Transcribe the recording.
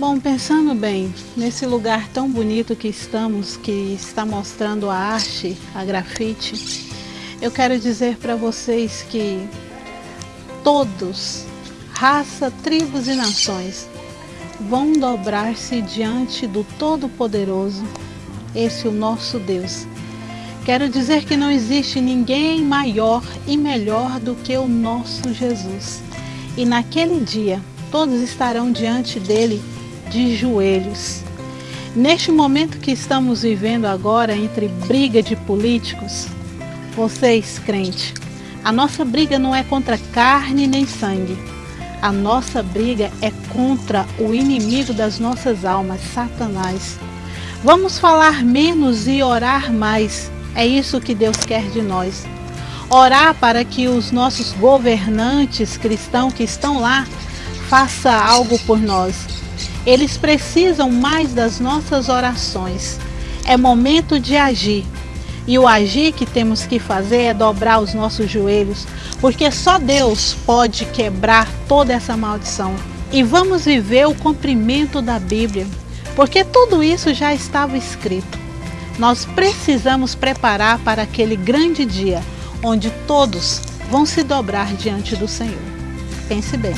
Bom, pensando bem, nesse lugar tão bonito que estamos, que está mostrando a arte, a grafite, eu quero dizer para vocês que todos, raça, tribos e nações, vão dobrar-se diante do Todo-Poderoso, esse o nosso Deus. Quero dizer que não existe ninguém maior e melhor do que o nosso Jesus. E naquele dia, todos estarão diante dele de joelhos. Neste momento que estamos vivendo agora entre briga de políticos, vocês, crente, a nossa briga não é contra carne nem sangue. A nossa briga é contra o inimigo das nossas almas, Satanás. Vamos falar menos e orar mais. É isso que Deus quer de nós. Orar para que os nossos governantes cristãos que estão lá faça algo por nós eles precisam mais das nossas orações. É momento de agir. E o agir que temos que fazer é dobrar os nossos joelhos, porque só Deus pode quebrar toda essa maldição. E vamos viver o cumprimento da Bíblia, porque tudo isso já estava escrito. Nós precisamos preparar para aquele grande dia onde todos vão se dobrar diante do Senhor. Pense bem.